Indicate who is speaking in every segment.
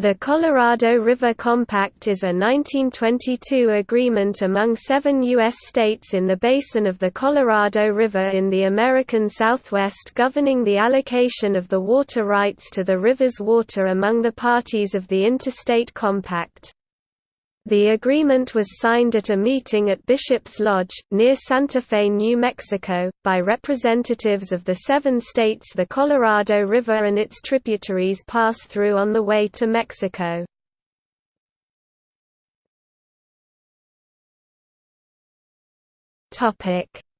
Speaker 1: The Colorado River Compact is a 1922 agreement among seven U.S. states in the basin of the Colorado River in the American Southwest governing the allocation of the water rights to the river's water among the parties of the Interstate Compact. The agreement was signed at a meeting at Bishop's Lodge, near Santa Fe, New Mexico, by representatives of the seven states the Colorado River and its tributaries pass through on the way to Mexico.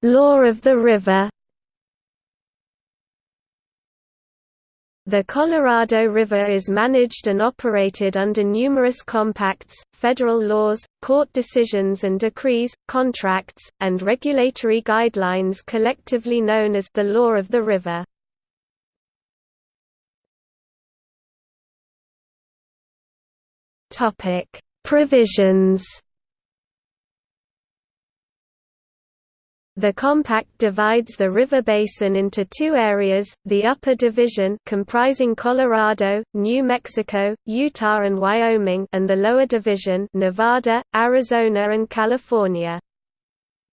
Speaker 1: Law of the river The Colorado River is managed and operated under numerous compacts, federal laws, court decisions and decrees, contracts, and regulatory guidelines collectively known as the Law of the River. Provisions The compact divides the river basin into two areas, the Upper Division comprising Colorado, New Mexico, Utah and Wyoming and the Lower Division Nevada, Arizona and California.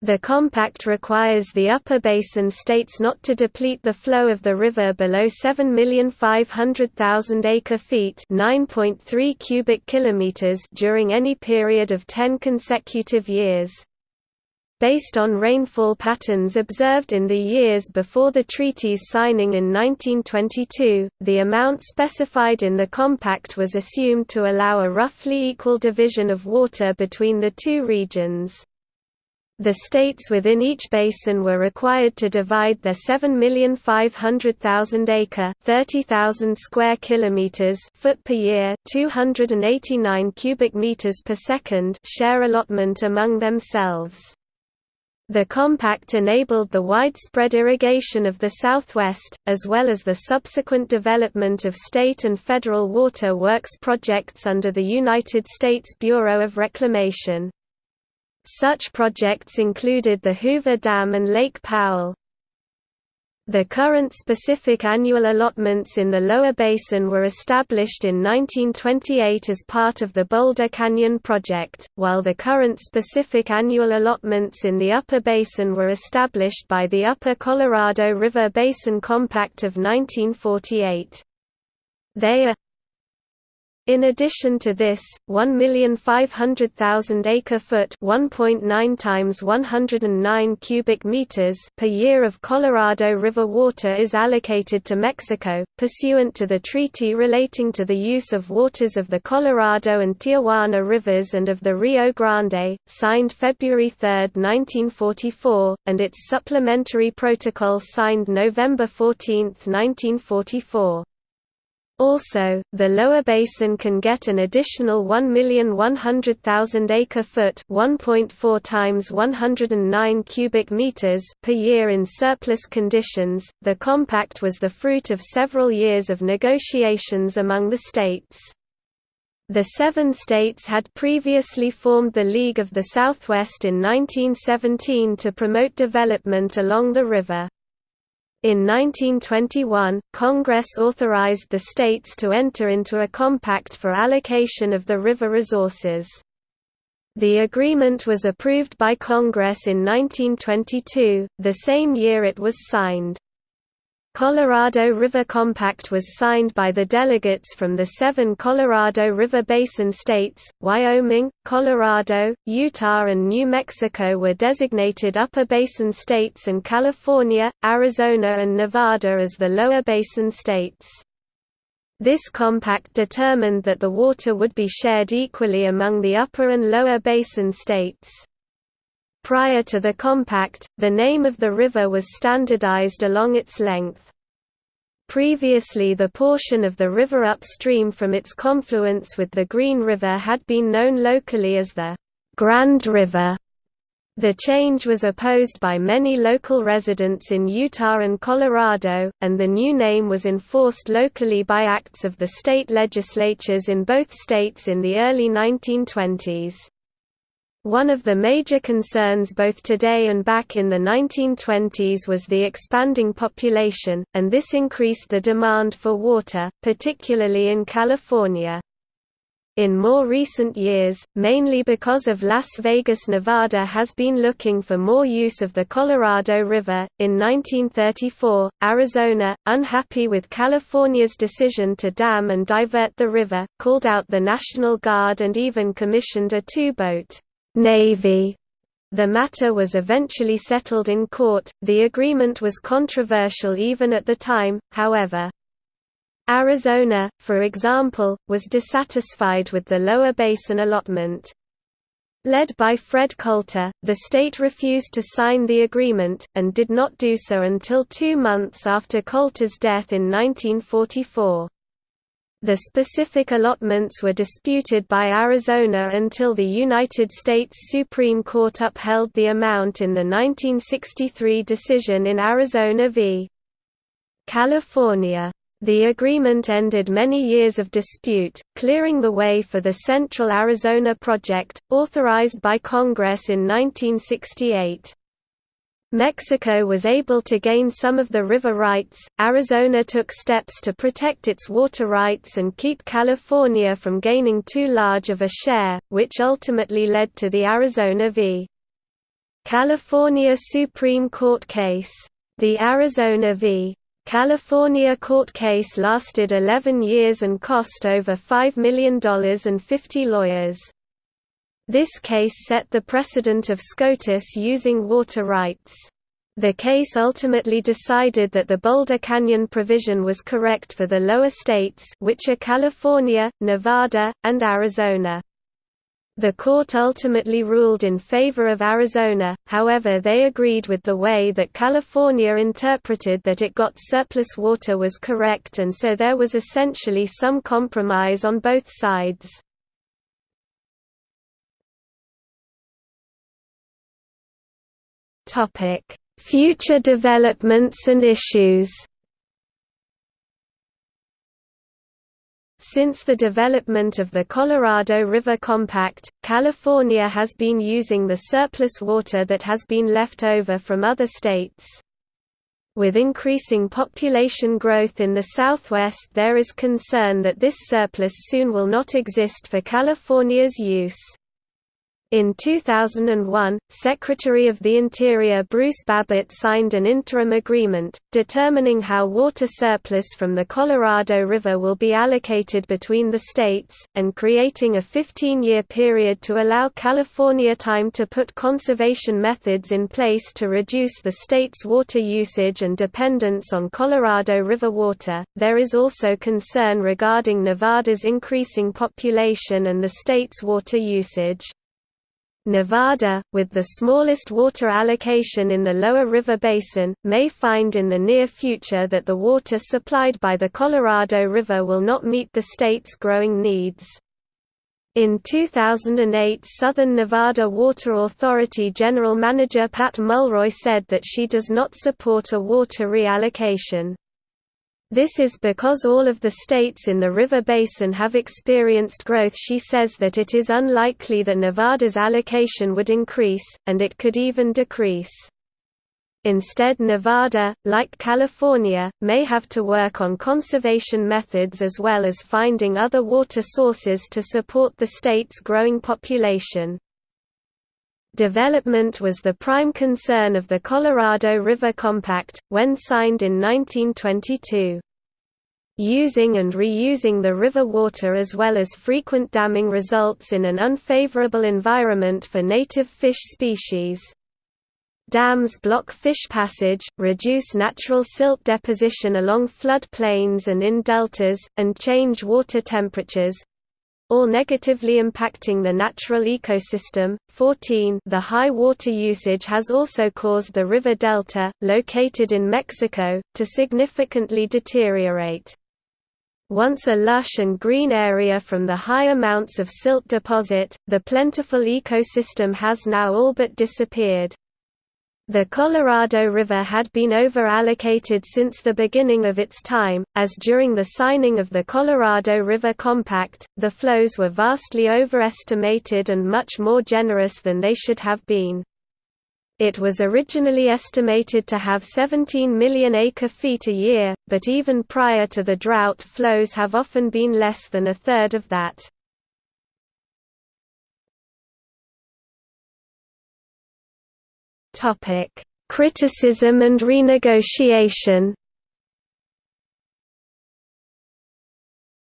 Speaker 1: The compact requires the upper basin states not to deplete the flow of the river below 7,500,000 acre-feet (9.3 cubic kilometers) during any period of 10 consecutive years. Based on rainfall patterns observed in the years before the treaty's signing in 1922, the amount specified in the compact was assumed to allow a roughly equal division of water between the two regions. The states within each basin were required to divide their 7,500,000 acre (30,000 square kilometers) foot per year, 289 cubic meters per second share allotment among themselves. The compact enabled the widespread irrigation of the Southwest, as well as the subsequent development of state and federal water works projects under the United States Bureau of Reclamation. Such projects included the Hoover Dam and Lake Powell. The current specific annual allotments in the lower basin were established in 1928 as part of the Boulder Canyon Project, while the current specific annual allotments in the upper basin were established by the Upper Colorado River Basin Compact of 1948. They are in addition to this, 1,500,000 acre-foot (1.9 times 109 cubic meters) per year of Colorado River water is allocated to Mexico, pursuant to the treaty relating to the use of waters of the Colorado and Tijuana rivers and of the Rio Grande, signed February 3, 1944, and its supplementary protocol signed November 14, 1944. Also, the lower basin can get an additional 1,100,000 acre-foot (1.4 times 109 cubic meters) per year in surplus conditions. The compact was the fruit of several years of negotiations among the states. The seven states had previously formed the League of the Southwest in 1917 to promote development along the river. In 1921, Congress authorized the states to enter into a compact for allocation of the river resources. The agreement was approved by Congress in 1922, the same year it was signed. Colorado River Compact was signed by the delegates from the seven Colorado River Basin states, Wyoming, Colorado, Utah and New Mexico were designated Upper Basin states and California, Arizona and Nevada as the Lower Basin states. This compact determined that the water would be shared equally among the upper and lower basin states. Prior to the compact, the name of the river was standardized along its length. Previously the portion of the river upstream from its confluence with the Green River had been known locally as the Grand River. The change was opposed by many local residents in Utah and Colorado, and the new name was enforced locally by acts of the state legislatures in both states in the early 1920s. One of the major concerns both today and back in the 1920s was the expanding population, and this increased the demand for water, particularly in California. In more recent years, mainly because of Las Vegas, Nevada has been looking for more use of the Colorado River. In 1934, Arizona, unhappy with California's decision to dam and divert the river, called out the National Guard and even commissioned a two-boat navy. The matter was eventually settled in court. The agreement was controversial even at the time, however. Arizona, for example, was dissatisfied with the lower basin allotment. Led by Fred Colter, the state refused to sign the agreement, and did not do so until two months after Colter's death in 1944. The specific allotments were disputed by Arizona until the United States Supreme Court upheld the amount in the 1963 decision in Arizona v. California. The agreement ended many years of dispute, clearing the way for the Central Arizona Project, authorized by Congress in 1968. Mexico was able to gain some of the river rights, Arizona took steps to protect its water rights and keep California from gaining too large of a share, which ultimately led to the Arizona v. California Supreme Court case. The Arizona v. California court case lasted 11 years and cost over $5 million and 50 lawyers. This case set the precedent of SCOTUS using water rights. The case ultimately decided that the Boulder Canyon provision was correct for the lower states which are California, Nevada, and Arizona. The court ultimately ruled in favor of Arizona, however they agreed with the way that California interpreted that it got surplus water was correct and so there was essentially some compromise on both sides. Future developments and issues Since the development of the Colorado River Compact, California has been using the surplus water that has been left over from other states. With increasing population growth in the southwest there is concern that this surplus soon will not exist for California's use. In 2001, Secretary of the Interior Bruce Babbitt signed an interim agreement, determining how water surplus from the Colorado River will be allocated between the states, and creating a 15-year period to allow California time to put conservation methods in place to reduce the state's water usage and dependence on Colorado River water. There is also concern regarding Nevada's increasing population and the state's water usage. Nevada, with the smallest water allocation in the lower river basin, may find in the near future that the water supplied by the Colorado River will not meet the state's growing needs. In 2008 Southern Nevada Water Authority General Manager Pat Mulroy said that she does not support a water reallocation. This is because all of the states in the river basin have experienced growth she says that it is unlikely that Nevada's allocation would increase, and it could even decrease. Instead Nevada, like California, may have to work on conservation methods as well as finding other water sources to support the state's growing population. Development was the prime concern of the Colorado River Compact, when signed in 1922. Using and reusing the river water as well as frequent damming results in an unfavorable environment for native fish species. Dams block fish passage, reduce natural silt deposition along flood plains and in deltas, and change water temperatures, all negatively impacting the natural ecosystem. 14 The high water usage has also caused the river delta, located in Mexico, to significantly deteriorate. Once a lush and green area from the high amounts of silt deposit, the plentiful ecosystem has now all but disappeared. The Colorado River had been over-allocated since the beginning of its time, as during the signing of the Colorado River Compact, the flows were vastly overestimated and much more generous than they should have been. It was originally estimated to have 17 million acre-feet a year, but even prior to the drought flows have often been less than a third of that. Criticism and renegotiation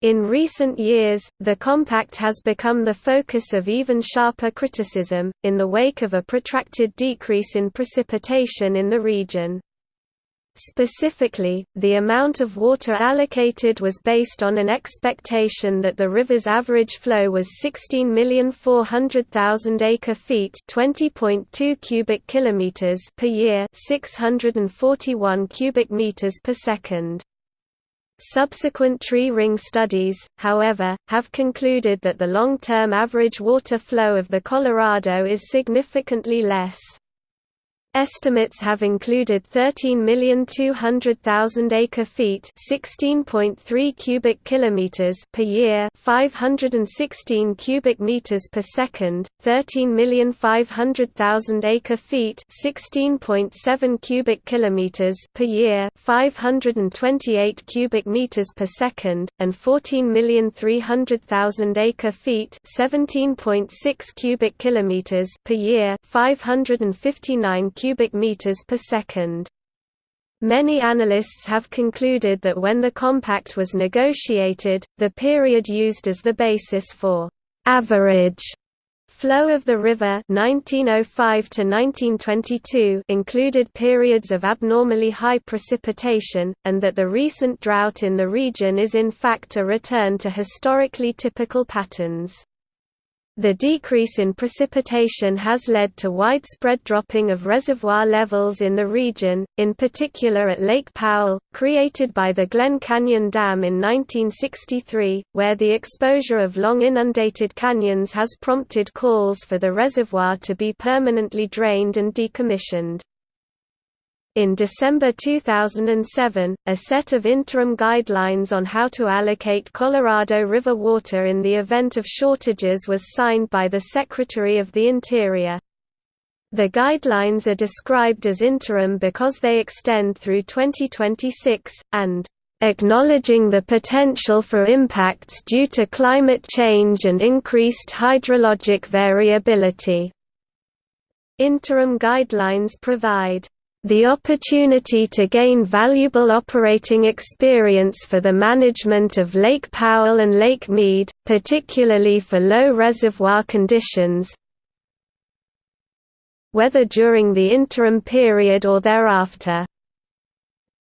Speaker 1: In recent years, the compact has become the focus of even sharper criticism, in the wake of a protracted decrease in precipitation in the region. Specifically, the amount of water allocated was based on an expectation that the river's average flow was 16,400,000 acre-feet (20.2 cubic kilometers) per year, 641 cubic meters per second. Subsequent tree ring studies, however, have concluded that the long-term average water flow of the Colorado is significantly less. Estimates have included 13,200,000 acre-feet (16.3 cubic kilometers) per year, 516 cubic meters per second, 13,500,000 acre-feet (16.7 cubic kilometers) per year, 528 cubic meters per second, and 14,300,000 acre-feet (17.6 cubic kilometers) per year, 559 cubic meters per second. Many analysts have concluded that when the compact was negotiated, the period used as the basis for average flow of the river 1905 to 1922 included periods of abnormally high precipitation, and that the recent drought in the region is in fact a return to historically typical patterns. The decrease in precipitation has led to widespread dropping of reservoir levels in the region, in particular at Lake Powell, created by the Glen Canyon Dam in 1963, where the exposure of long inundated canyons has prompted calls for the reservoir to be permanently drained and decommissioned. In December 2007, a set of interim guidelines on how to allocate Colorado River water in the event of shortages was signed by the Secretary of the Interior. The guidelines are described as interim because they extend through 2026, and acknowledging the potential for impacts due to climate change and increased hydrologic variability. Interim guidelines provide the opportunity to gain valuable operating experience for the management of Lake Powell and Lake Mead, particularly for low reservoir conditions, whether during the interim period or thereafter.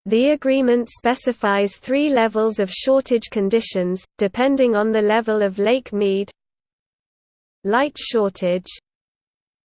Speaker 1: The agreement specifies three levels of shortage conditions, depending on the level of Lake Mead Light shortage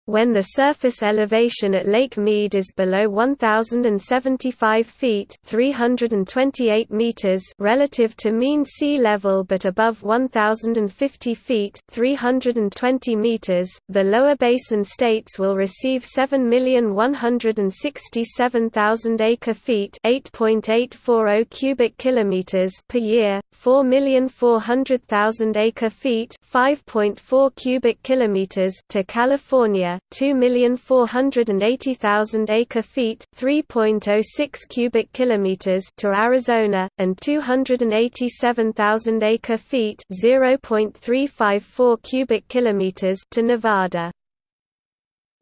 Speaker 1: when the surface elevation at Lake Mead is below 1075 feet (328 meters) relative to mean sea level but above 1050 feet (320 meters), the lower basin states will receive 7,167,000 acre-feet (8.840 cubic kilometers) per year, 4,400,000 acre-feet (5.4 cubic kilometers) to California 2,480,000 acre-feet (3.06 cubic kilometers) to Arizona and 287,000 acre-feet (0.354 cubic kilometers) to Nevada.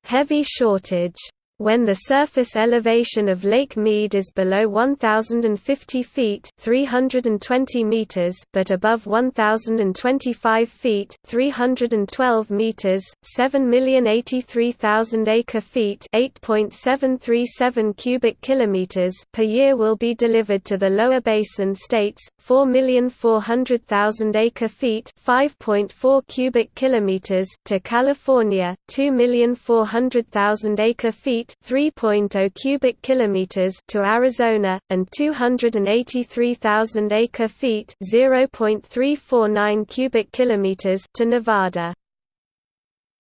Speaker 1: Heavy shortage when the surface elevation of Lake Mead is below 1050 feet (320 meters) but above 1025 feet (312 meters), 7,083,000 acre-feet (8.737 cubic kilometers) per year will be delivered to the lower basin states, 4,400,000 acre-feet (5.4 cubic kilometers) to California, 2,400,000 acre-feet 3.0 cubic kilometers to Arizona and 283,000 acre-feet, 0.349 cubic kilometers to Nevada.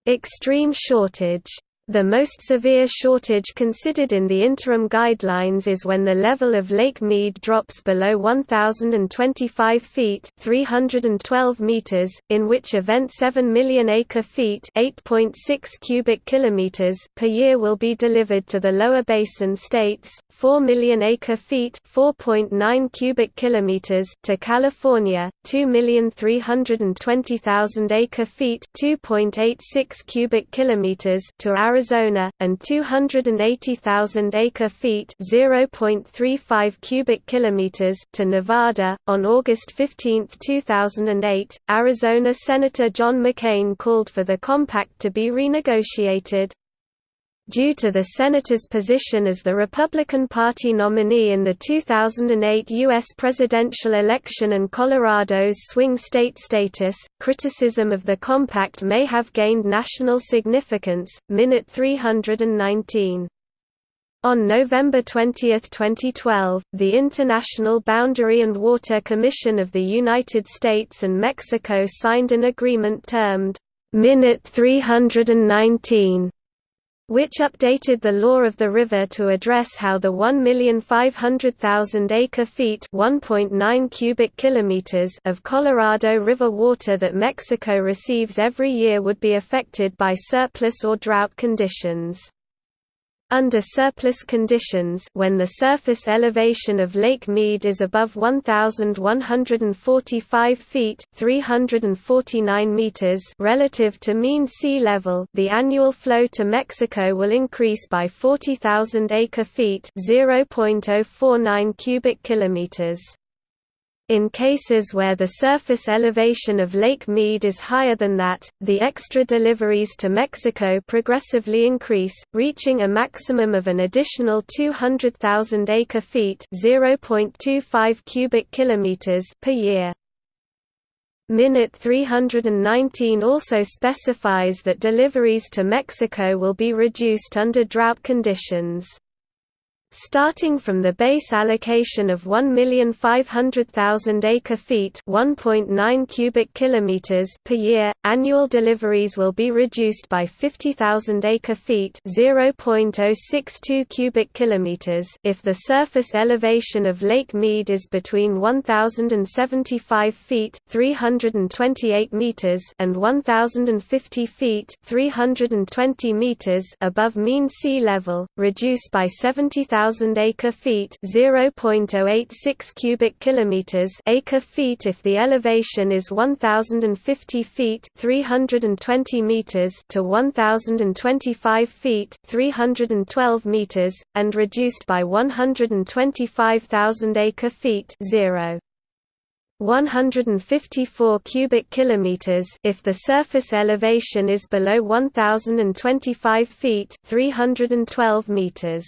Speaker 1: Extreme shortage the most severe shortage considered in the interim guidelines is when the level of Lake Mead drops below 1,025 feet 312 meters, in which event 7 million acre-feet 8.6 cubic kilometers per year will be delivered to the lower basin states, 4 million acre-feet 4.9 cubic kilometers to California, 2,320,000 acre-feet 2.86 cubic kilometers to Arizona Arizona, and 280,000 acre-feet (0.35 cubic kilometers) to Nevada. On August 15, 2008, Arizona Senator John McCain called for the compact to be renegotiated. Due to the senator's position as the Republican Party nominee in the 2008 U.S. presidential election and Colorado's swing state status, criticism of the compact may have gained national significance. Minute 319. On November 20, 2012, the International Boundary and Water Commission of the United States and Mexico signed an agreement termed Minute 319 which updated the law of the river to address how the 1,500,000 acre-feet (1.9 cubic kilometers) of Colorado River water that Mexico receives every year would be affected by surplus or drought conditions. Under surplus conditions when the surface elevation of Lake Mead is above 1,145 feet 349 meters relative to mean sea level the annual flow to Mexico will increase by 40,000 acre-feet 0.049 cubic kilometers. In cases where the surface elevation of Lake Mead is higher than that, the extra deliveries to Mexico progressively increase, reaching a maximum of an additional 200,000 acre-feet (0.25 cubic kilometers) per year. Minute 319 also specifies that deliveries to Mexico will be reduced under drought conditions. Starting from the base allocation of 1,500,000 acre-feet (1.9 cubic kilometers) per year, annual deliveries will be reduced by 50,000 acre-feet (0.062 cubic kilometers) if the surface elevation of Lake Mead is between 1,075 feet (328 meters) and 1,050 feet (320 meters) above mean sea level, reduced by 70,000 1000 acre-feet, 0.086 cubic kilometers acre-feet if the elevation is 1050 feet, 320 meters to 1025 feet, 312 meters and reduced by 125,000 acre-feet, 0. 154 cubic kilometers if the surface elevation is below 1025 feet 312 meters